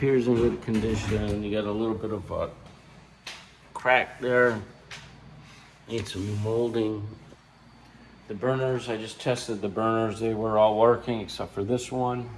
appears in good condition. You got a little bit of a crack there. Need some molding. The burners, I just tested the burners. They were all working except for this one.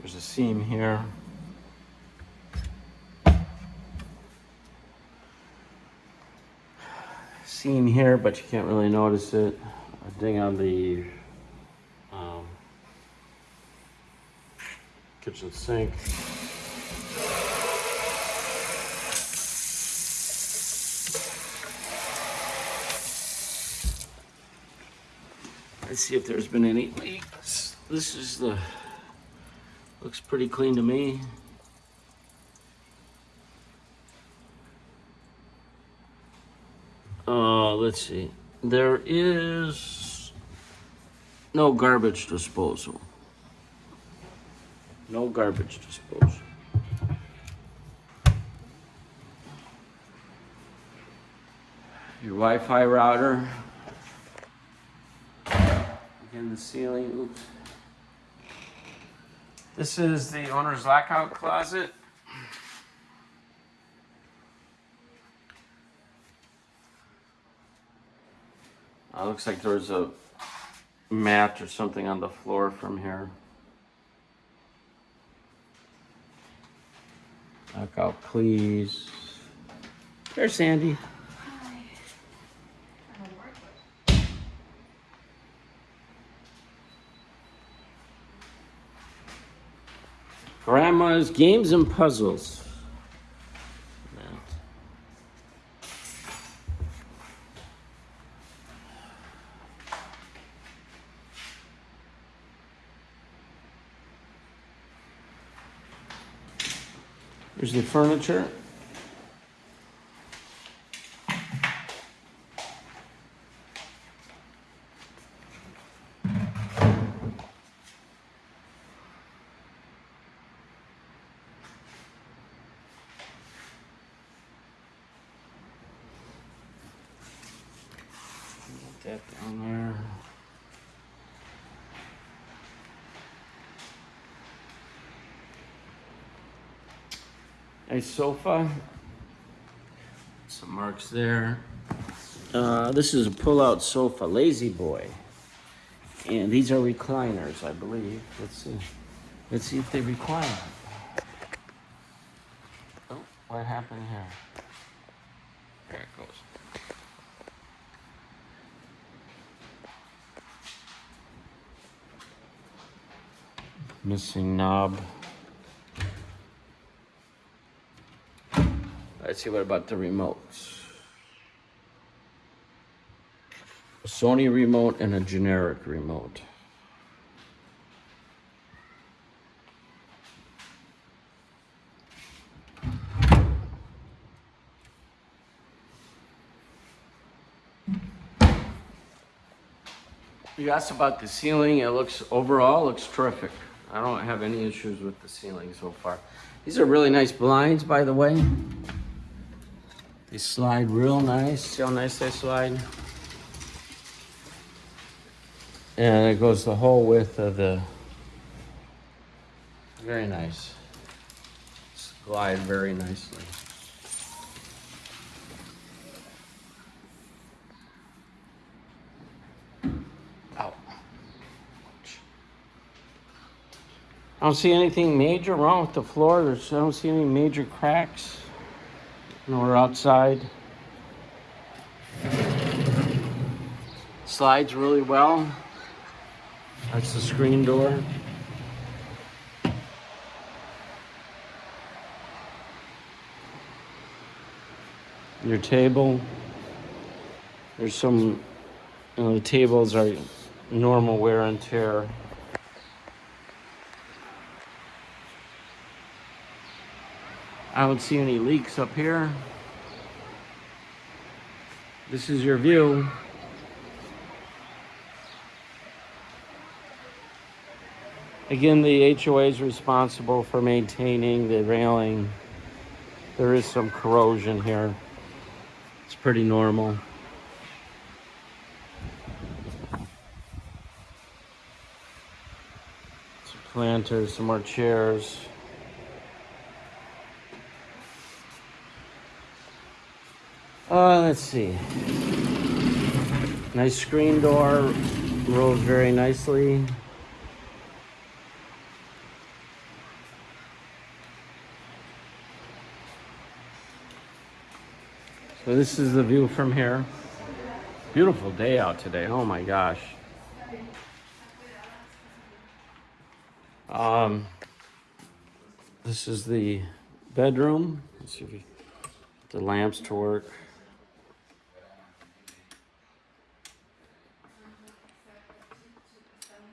There's a seam here. Seam here, but you can't really notice it. A ding on the um, kitchen sink. Let's see if there's been any leaks. This is the Looks pretty clean to me. Uh, let's see. There is no garbage disposal. No garbage disposal. Your Wi-Fi router. Again, the ceiling, oops. This is the owner's lockout closet. Uh, looks like there's a mat or something on the floor from here. Lockout, please. There's Sandy. Grandma's Games and Puzzles. Furniture. that down there. Nice sofa. Some marks there. Uh, this is a pull-out sofa, La-Z-Boy. And these are recliners, I believe. Let's see. Let's see if they recline. Oh, what happened here? There it goes. Missing knob. Let's see what about the remotes. A Sony remote and a generic remote. You asked about the ceiling. It looks overall looks terrific. I don't have any issues with the ceiling so far. These are really nice blinds, by the way. They slide real nice. See how nice they slide? And it goes the whole width of the, very nice. Slide very nicely. I don't see anything major wrong with the floor. There's, I don't see any major cracks. Nor outside. Slides really well. That's the screen door. Your table. There's some, you know, the tables are normal wear and tear. I don't see any leaks up here. This is your view. Again, the HOA is responsible for maintaining the railing There is some corrosion here. It's pretty normal. Some planters, some more chairs. Uh, let's see. Nice screen door, rolls very nicely. So this is the view from here. Beautiful day out today. Oh my gosh. Um, this is the bedroom. Let's see if the lamps to work.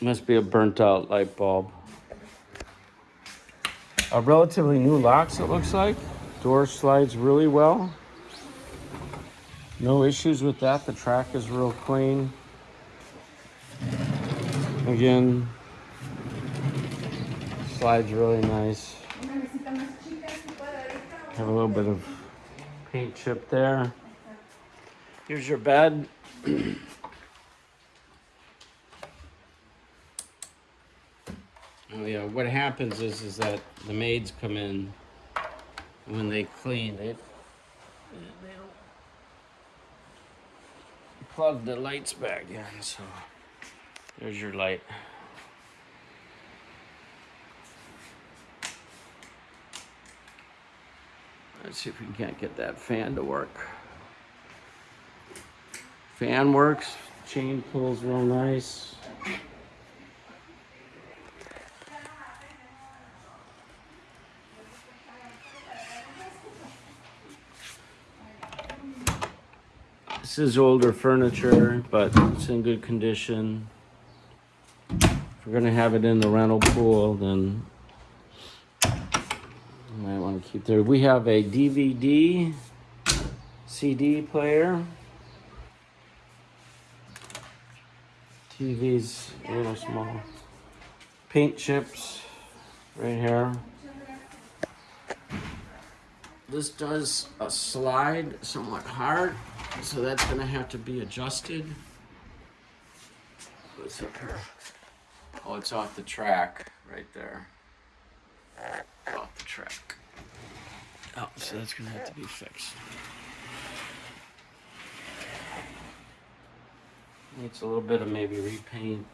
Must be a burnt out light bulb. A relatively new locks, it looks like. Door slides really well. No issues with that. The track is real clean. Again, slides really nice. Have a little bit of paint chip there. Here's your bed. yeah, what happens is is that the maids come in when they clean, they they don't plug the lights back in, so there's your light. Let's see if we can't get that fan to work. Fan works, chain pulls real nice. This is older furniture, but it's in good condition. If we're gonna have it in the rental pool, then might want to keep there. We have a DVD CD player. TV's a little small. Paint chips right here. This does a slide somewhat hard, so that's gonna have to be adjusted. What's up here? Oh, it's off the track right there. Off the track. Oh, so that's gonna have to be fixed. Needs a little bit of maybe repaint.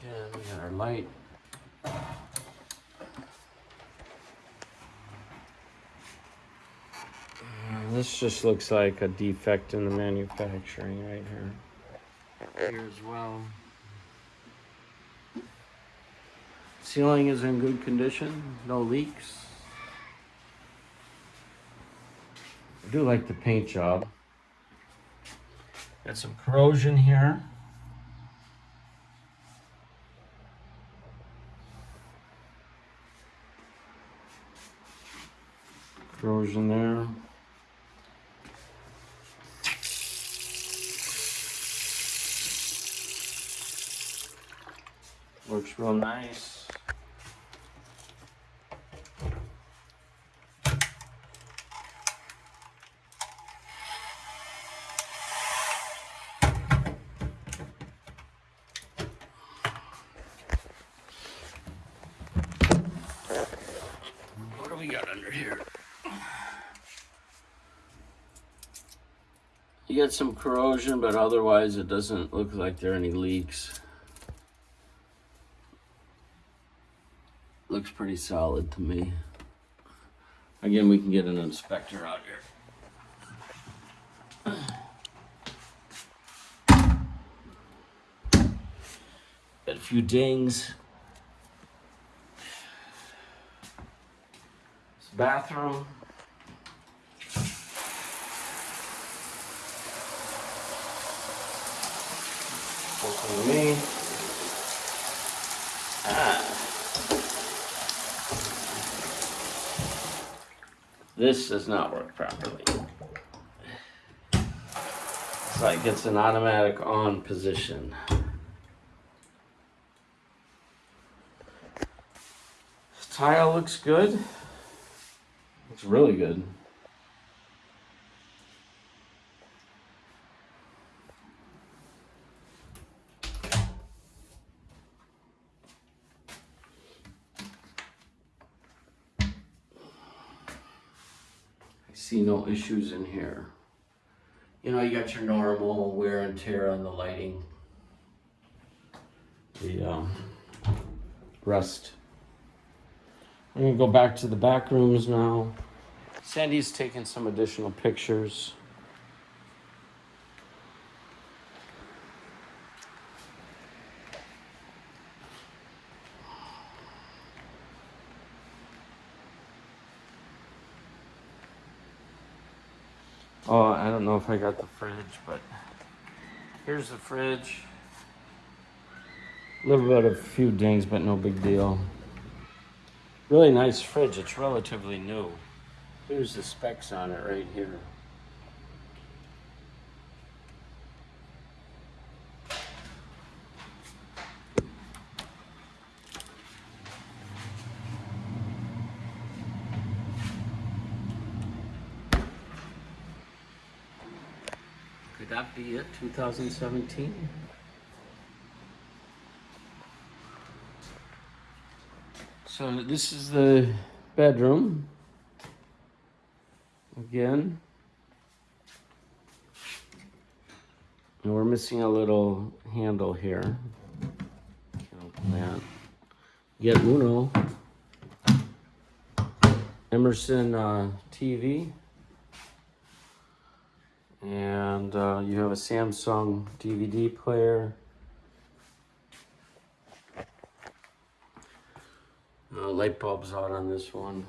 Again, we got our light. This just looks like a defect in the manufacturing right here. Here as well. Ceiling is in good condition, no leaks. I do like the paint job. Got some corrosion here. Corrosion there. Works real nice. What do we got under here? You get some corrosion, but otherwise it doesn't look like there are any leaks. Looks pretty solid to me. Again, we can get an inspector out here. Got a few dings. This bathroom. Me. Ah. This does not work properly. It's like it's an automatic on position. The tile looks good. Looks really good. Issues in here. You know, you got your normal wear and tear on the lighting. The um, rust. I'm gonna go back to the back rooms now. Sandy's taking some additional pictures. Oh, I don't know if I got the fridge, but here's the fridge. A little bit of a few dings, but no big deal. Really nice fridge. It's relatively new. Here's the specs on it right here. That be it? 2017? So this is the bedroom. Again. And we're missing a little handle here. Can't open that. Get Uno. Emerson uh, TV. And uh, you have a Samsung DVD player. Uh, light bulbs out on this one.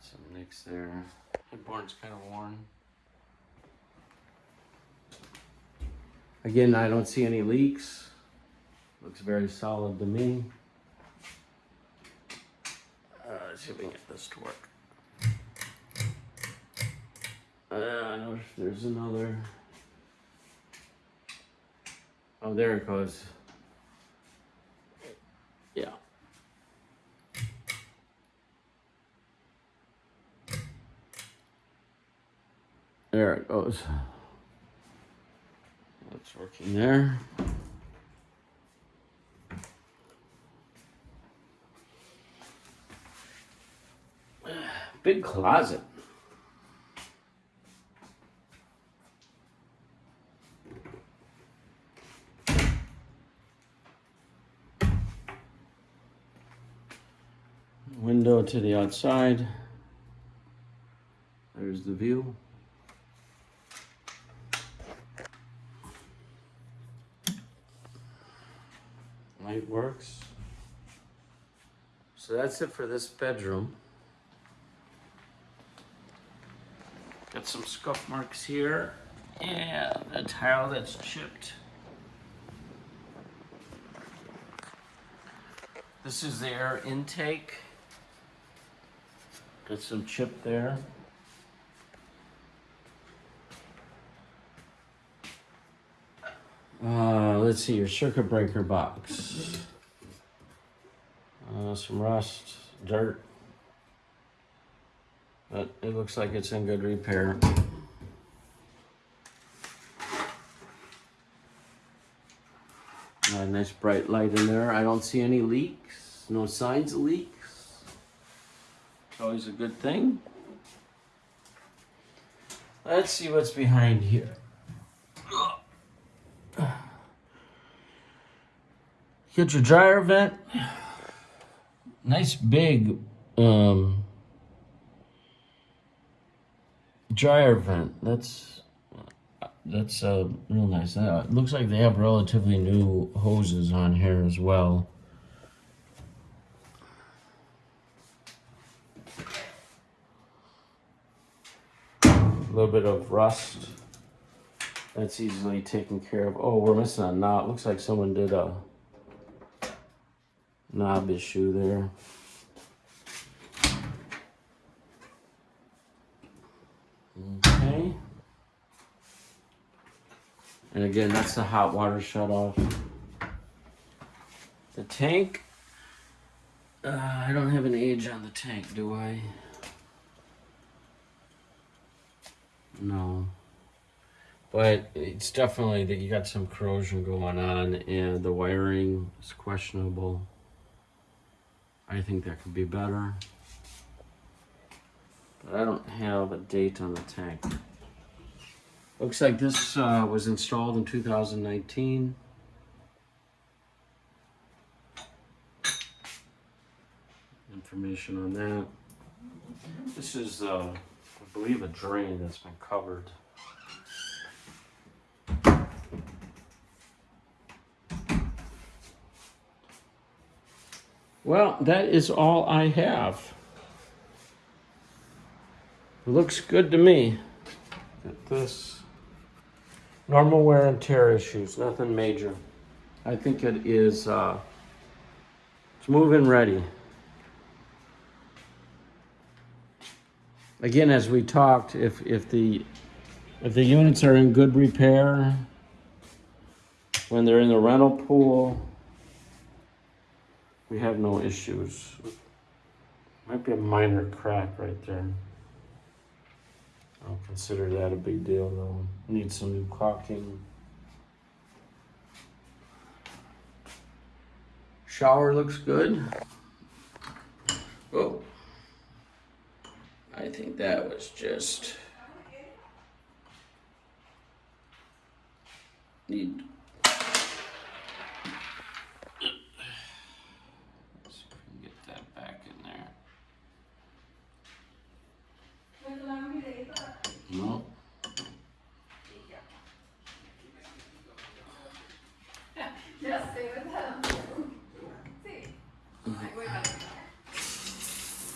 Some nicks there. Headboard's kind of worn. Again, I don't see any leaks. Looks very solid to me. Uh, let's see if we can get this to work. Uh, I know if there's another. Oh, there it goes. Yeah. There it goes. That's working there. Big closet. To the outside. There's the view. Light works. So that's it for this bedroom. Got some scuff marks here. Yeah, a tile that's chipped. This is the air intake. Got some chip there. Uh, let's see your circuit breaker box. Uh, some rust, dirt. But it looks like it's in good repair. Uh, nice bright light in there. I don't see any leaks. No signs of leaks. Always a good thing. Let's see what's behind here. Get your dryer vent. Nice big um, dryer vent. That's that's uh, real nice. Uh, it looks like they have relatively new hoses on here as well. Little bit of rust. That's easily taken care of. Oh, we're missing a knot. Looks like someone did a knob issue there. Okay. And again, that's the hot water shut off. The tank Uh, I don't have an age on the tank, do I? No. But it's definitely that you got some corrosion going on and the wiring is questionable. I think that could be better. But I don't have a date on the tank. Looks like this uh, was installed in 2019. Information on that. This is, uh, believe, a drain that's been covered. Well, that is all I have. Looks good to me. At this. Normal wear and tear issues, nothing major. I think it is, uh, it's moving ready. Again, as we talked, if, if the, if the units are in good repair, when they're in the rental pool, we have no issues. Might be a minor crack right there. I don't consider that a big deal though. Need some new caulking. Shower looks good. Oh. I think that was just need Let's